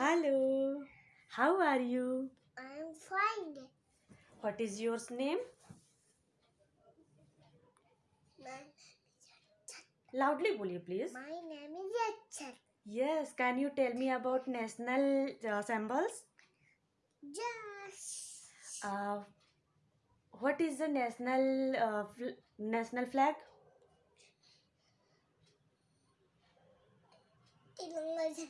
Hello. How are you? I'm fine. What is your name? My, Loudly, will please? my name is Yachan. Yes. Can you tell me about national uh, symbols? Yes. Uh, what is the national uh, fl- national flag? Illumination.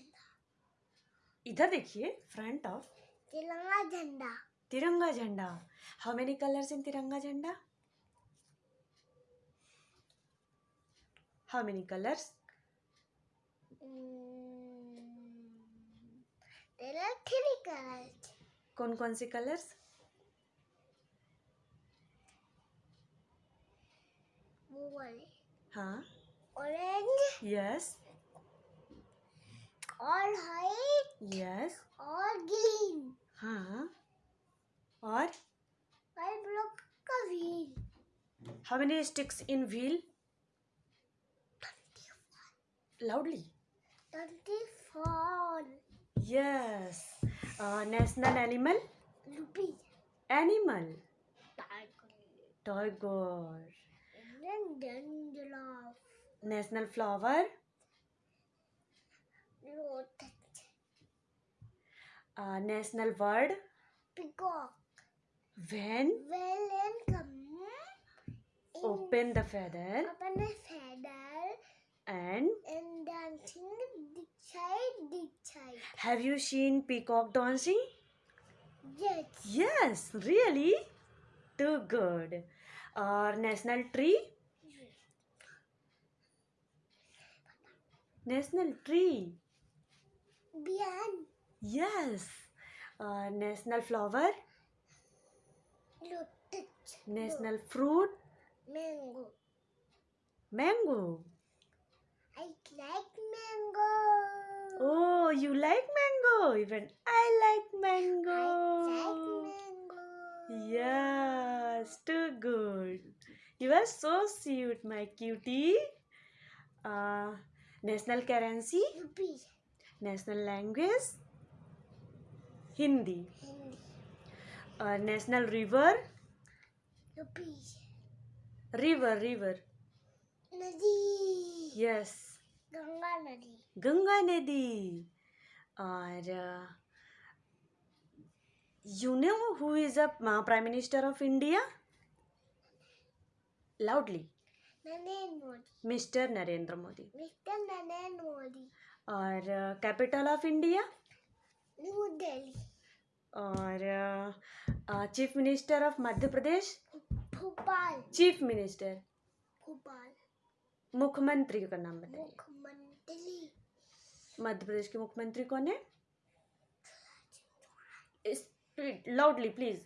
इधर देखिए front of तिरंगा झंडा। तिरंगा jhanda. How many colours in tiranga jhanda? How many colours three colors. कौन कौन से colours वो वाले। हाँ। Orange yes और व्हाइट यस और ग्रीन हाँ और और ब्लॉक का wheel how many sticks in wheel loudly twenty four yes national animal rupees animal tiger tiger Indian dandelion national flower Uh, national bird? Peacock. When? When come open the feather. Open the feather. And? And dancing this side. Have you seen peacock dancing? Yes. Yes, really? Too good. Our national tree? Yes. National tree banyan yes. Uh, national flower? Lotus national fruit? Mango. Mango. I like mango. Oh you like mango? Even i like mango. I like mango. Yes, too good. You are so cute, my cutie. Uh, national currency, rupees national language Hindi. और national river? River river. नदी। Yes Ganga नदी। गंगा नदी। और you know who is a prime minister of India loudly Narendra Modi mister Narendra Modi mister Narendra Modi और capital of India New Delhi और chief minister of Madhya Pradesh? Bhopal. Chief minister Bhopal. मुख्यमंत्री का नाम बताइए। मुख्यमंत्री। मध्य प्रदेश के मुख्यमंत्री कौन है? Loudly please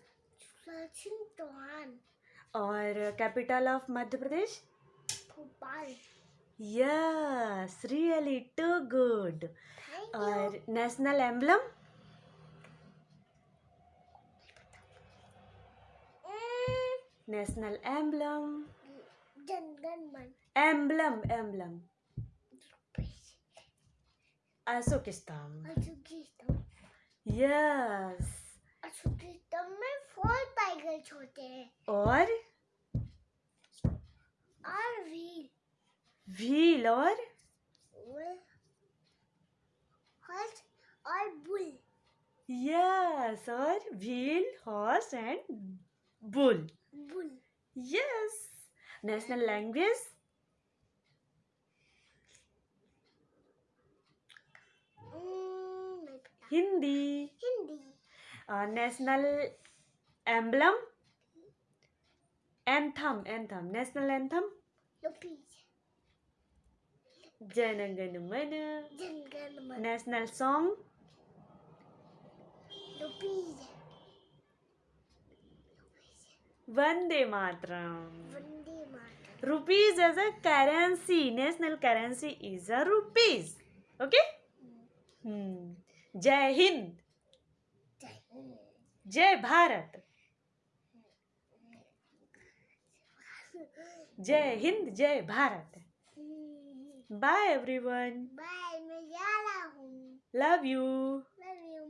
Sachin Chauhan. और capital of Madhya Pradesh? Bhopal. Yes really too good और national emblem national emblem emblem emblem Ashok Stambh अशोकिस्तम yes अशोकिस्तम में फोर टाइगर्स होते हैं। और? व्हील और हॉर्स और बुल यस और wheel horse and bull bull yes national language Hindi Hindi national emblem anthem anthem national anthem rupees Janagana Mana national song Vande Mataram rupees as a currency national currency is a rupees okay hmm jai hind jai bharat jai hind jai bharat Bye, everyone. Bye, Majala. Love you. Love you,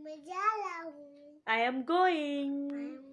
I am going.